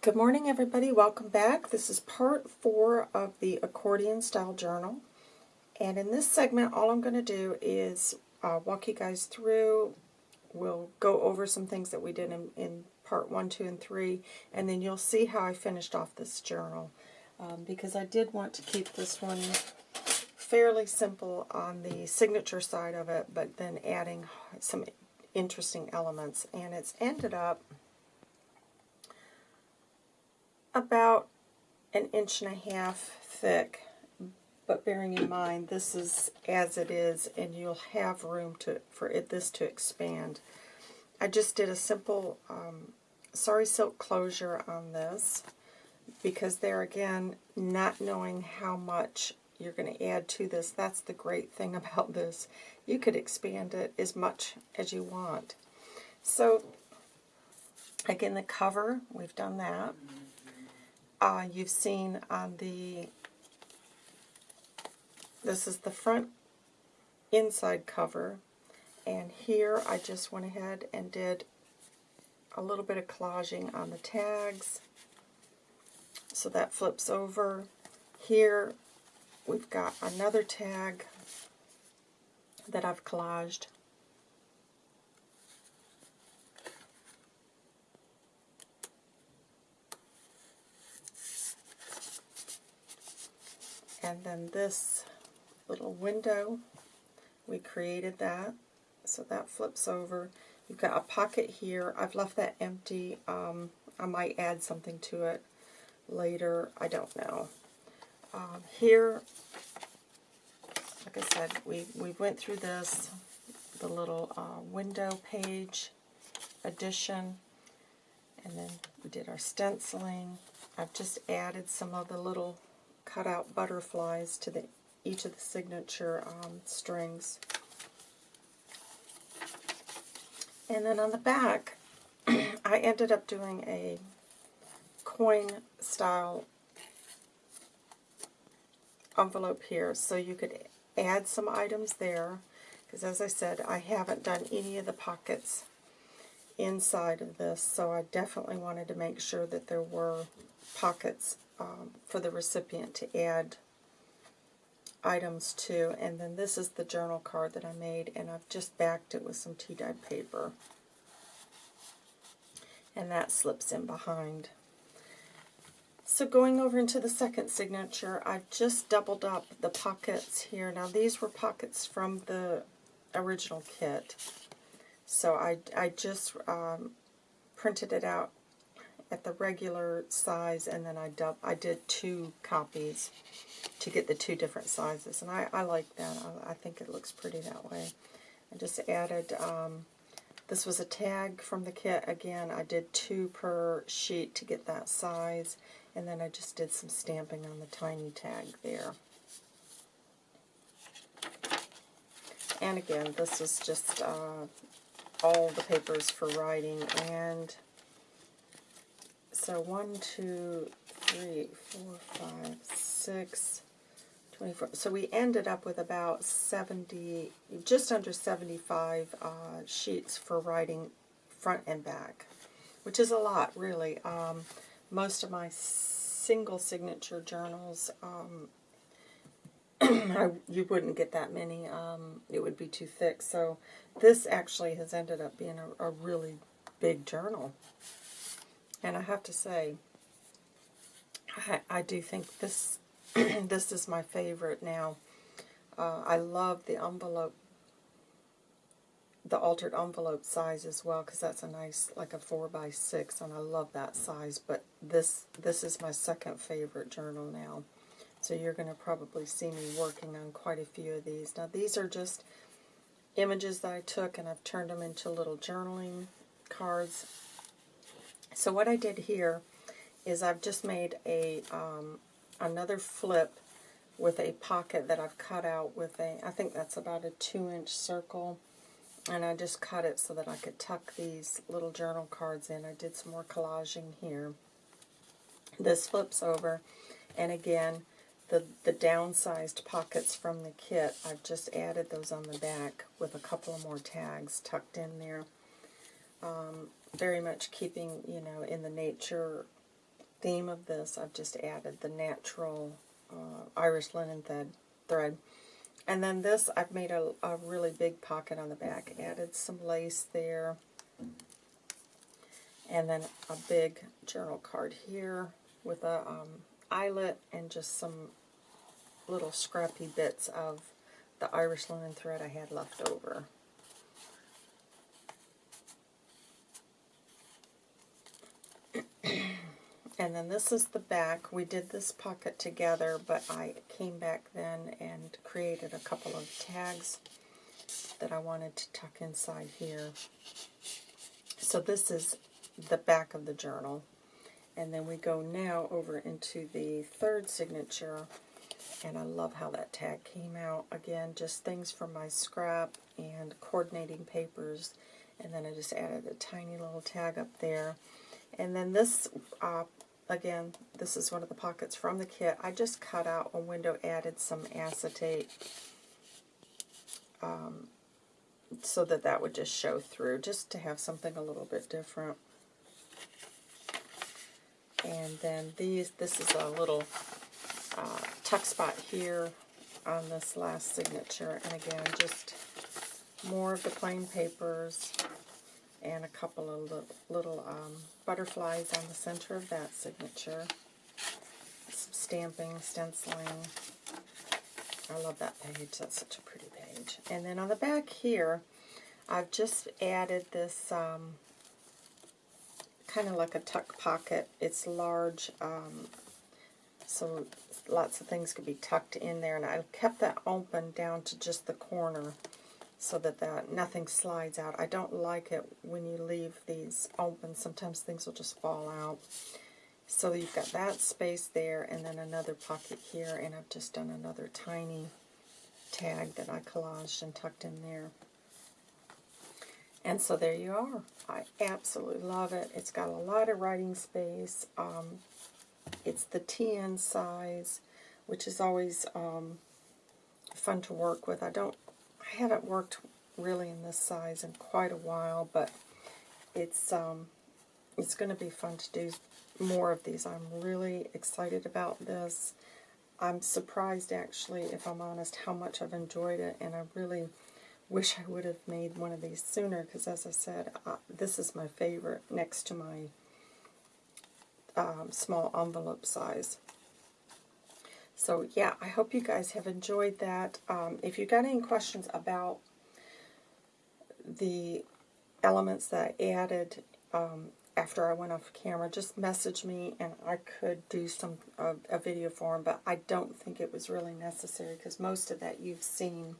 Good morning, everybody. Welcome back. This is part four of the accordion style journal. And in this segment, all I'm going to do is uh, walk you guys through. We'll go over some things that we did in, in part one, two, and three, and then you'll see how I finished off this journal. Um, because I did want to keep this one fairly simple on the signature side of it, but then adding some interesting elements. And it's ended up about an inch and a half thick, but bearing in mind this is as it is and you'll have room to for it this to expand. I just did a simple um, sari silk closure on this because there again, not knowing how much you're going to add to this, that's the great thing about this. You could expand it as much as you want. So, again, the cover, we've done that uh, you've seen on the, this is the front inside cover, and here I just went ahead and did a little bit of collaging on the tags, so that flips over. Here we've got another tag that I've collaged And then this little window, we created that. So that flips over. You've got a pocket here. I've left that empty. Um, I might add something to it later. I don't know. Um, here, like I said, we, we went through this, the little uh, window page addition, and then we did our stenciling. I've just added some of the little cut out butterflies to the each of the signature um, strings. And then on the back, I ended up doing a coin style envelope here so you could add some items there because as I said I haven't done any of the pockets inside of this so I definitely wanted to make sure that there were pockets um, for the recipient to add items to. And then this is the journal card that I made, and I've just backed it with some tea-dyed paper. And that slips in behind. So going over into the second signature, I've just doubled up the pockets here. Now these were pockets from the original kit. So I, I just um, printed it out at the regular size, and then I, I did two copies to get the two different sizes. And I, I like that. I, I think it looks pretty that way. I just added, um, this was a tag from the kit. Again, I did two per sheet to get that size. And then I just did some stamping on the tiny tag there. And again, this was just uh, all the papers for writing and so 1, 2, 3, 4, 5, 6, 24. So we ended up with about 70, just under 75 uh, sheets for writing front and back, which is a lot, really. Um, most of my single signature journals, um, I, you wouldn't get that many. Um, it would be too thick. So this actually has ended up being a, a really big journal. And I have to say, I, I do think this this is my favorite now. Uh, I love the envelope, the altered envelope size as well, because that's a nice, like a 4 by 6 and I love that size. But this this is my second favorite journal now. So you're going to probably see me working on quite a few of these. Now these are just images that I took and I've turned them into little journaling cards so what I did here is I've just made a um, another flip with a pocket that I've cut out with a, I think that's about a two inch circle. And I just cut it so that I could tuck these little journal cards in. I did some more collaging here. This flips over. And again, the, the downsized pockets from the kit, I've just added those on the back with a couple of more tags tucked in there. Um, very much keeping, you know, in the nature theme of this, I've just added the natural uh, Irish linen thread. thread. And then this, I've made a, a really big pocket on the back. Added some lace there. And then a big journal card here with a um, eyelet and just some little scrappy bits of the Irish linen thread I had left over. And then this is the back. We did this pocket together, but I came back then and created a couple of tags that I wanted to tuck inside here. So this is the back of the journal. And then we go now over into the third signature. And I love how that tag came out. Again, just things from my scrap and coordinating papers. And then I just added a tiny little tag up there. And then this, uh, again, this is one of the pockets from the kit. I just cut out a window, added some acetate um, so that that would just show through, just to have something a little bit different. And then these, this is a little uh, tuck spot here on this last signature. And again, just more of the plain papers and a couple of little, um, butterflies on the center of that signature. Some stamping, stenciling. I love that page. That's such a pretty page. And then on the back here, I've just added this um, kind of like a tuck pocket. It's large, um, so lots of things could be tucked in there. And I kept that open down to just the corner so that that nothing slides out. I don't like it when you leave these open. Sometimes things will just fall out. So you've got that space there and then another pocket here. And I've just done another tiny tag that I collaged and tucked in there. And so there you are. I absolutely love it. It's got a lot of writing space. Um, it's the TN size, which is always um, fun to work with. I don't, I haven't worked really in this size in quite a while, but it's um, it's going to be fun to do more of these. I'm really excited about this. I'm surprised, actually, if I'm honest, how much I've enjoyed it, and I really wish I would have made one of these sooner, because as I said, uh, this is my favorite next to my um, small envelope size. So yeah, I hope you guys have enjoyed that. Um, if you got any questions about the elements that I added um, after I went off camera, just message me and I could do some uh, a video for them, but I don't think it was really necessary because most of that you've seen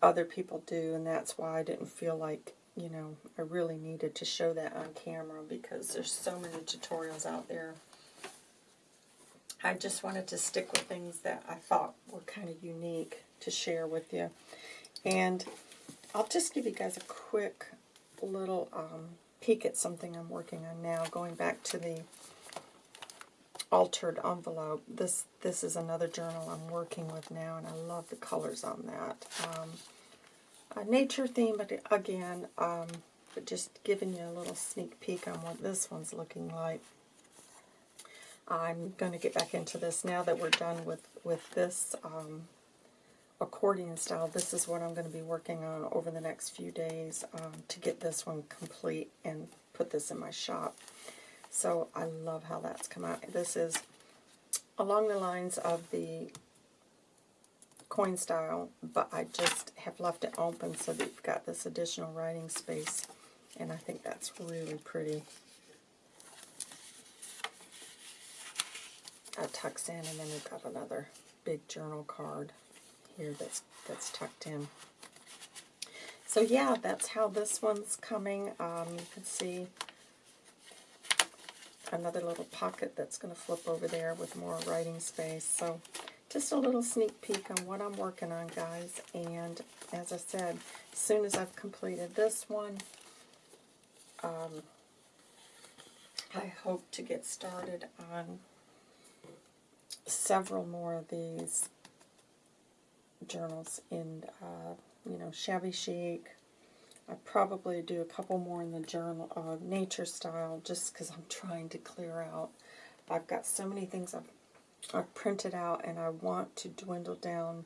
other people do, and that's why I didn't feel like, you know, I really needed to show that on camera because there's so many tutorials out there. I just wanted to stick with things that I thought were kind of unique to share with you. And I'll just give you guys a quick little um, peek at something I'm working on now, going back to the altered envelope. This this is another journal I'm working with now, and I love the colors on that. Um, a nature theme, but again, um, but just giving you a little sneak peek on what this one's looking like. I'm going to get back into this now that we're done with, with this um, accordion style. This is what I'm going to be working on over the next few days um, to get this one complete and put this in my shop. So I love how that's come out. This is along the lines of the coin style, but I just have left it open so that you've got this additional writing space, and I think that's really pretty. That tucks in, and then we've got another big journal card here that's that's tucked in. So yeah, that's how this one's coming. Um, you can see another little pocket that's going to flip over there with more writing space. So just a little sneak peek on what I'm working on, guys. And as I said, as soon as I've completed this one, um, I hope to get started on several more of these journals in, uh, you know, shabby chic, I probably do a couple more in the journal, uh, nature style, just because I'm trying to clear out. I've got so many things I've, I've printed out, and I want to dwindle down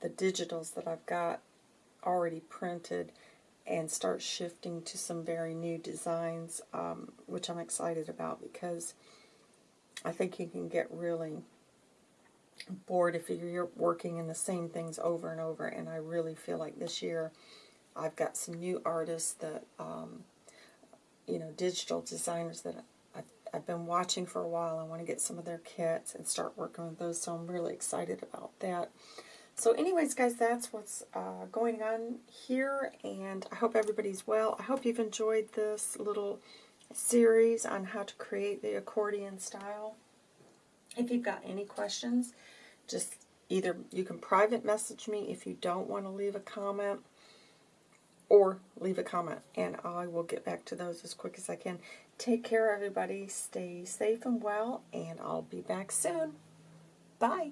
the digitals that I've got already printed and start shifting to some very new designs, um, which I'm excited about because I think you can get really bored if you're working in the same things over and over. And I really feel like this year I've got some new artists that, um, you know, digital designers that I've, I've been watching for a while. I want to get some of their kits and start working with those. So I'm really excited about that. So anyways, guys, that's what's uh, going on here, and I hope everybody's well. I hope you've enjoyed this little series on how to create the accordion style. If you've got any questions, just either you can private message me if you don't want to leave a comment, or leave a comment, and I will get back to those as quick as I can. Take care, everybody. Stay safe and well, and I'll be back soon. Bye.